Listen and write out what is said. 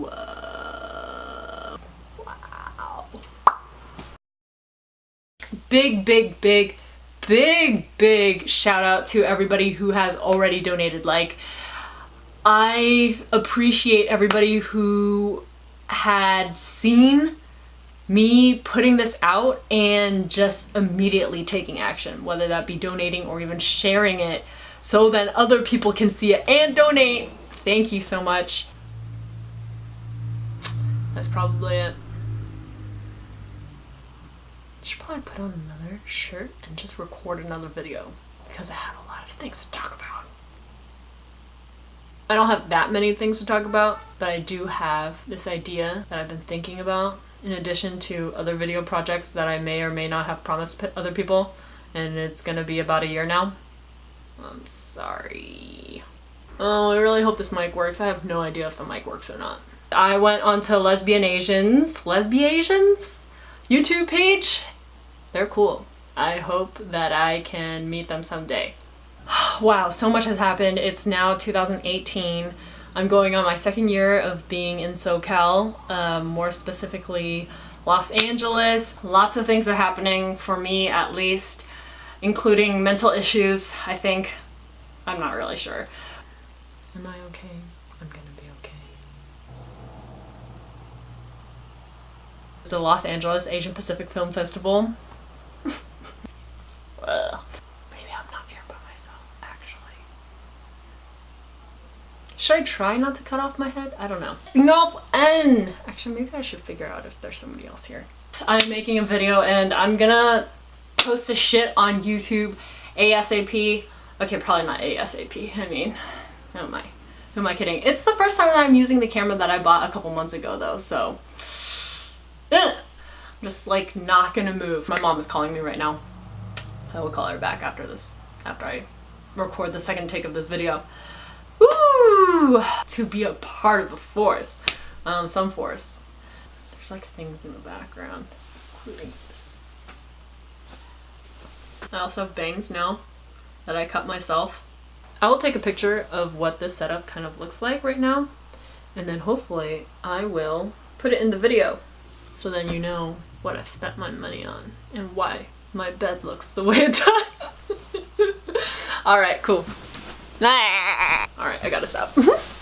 Whoa. Wow. Big, big, big, big, big shout out to everybody who has already donated. Like, I appreciate everybody who had seen me putting this out and just immediately taking action, whether that be donating or even sharing it so that other people can see it and donate. Thank you so much. That's probably it. I should probably put on another shirt and just record another video because I have a lot of things to talk about. I don't have that many things to talk about, but I do have this idea that I've been thinking about in addition to other video projects that I may or may not have promised other people, and it's gonna be about a year now. I'm sorry. Oh, I really hope this mic works. I have no idea if the mic works or not. I went onto Lesbian Asians, Lesbiasians YouTube page. They're cool. I hope that I can meet them someday. wow, so much has happened. It's now 2018. I'm going on my second year of being in SoCal, um, more specifically Los Angeles. Lots of things are happening for me at least, including mental issues, I think. I'm not really sure. Am I okay? I'm gonna be okay. The Los Angeles Asian Pacific Film Festival. well, Should I try not to cut off my head? I don't know. Nope, and actually maybe I should figure out if there's somebody else here. I'm making a video and I'm gonna post a shit on YouTube ASAP. Okay, probably not ASAP. I mean, who am I? Who am I kidding? It's the first time that I'm using the camera that I bought a couple months ago though, so. Just like not gonna move. My mom is calling me right now. I will call her back after this, after I record the second take of this video. Ooh, to be a part of the force. Um, some force. There's like things in the background, including this. I also have bangs now that I cut myself. I will take a picture of what this setup kind of looks like right now, and then hopefully I will put it in the video so then you know what I've spent my money on and why my bed looks the way it does. Alright, cool. Alright, I gotta stop.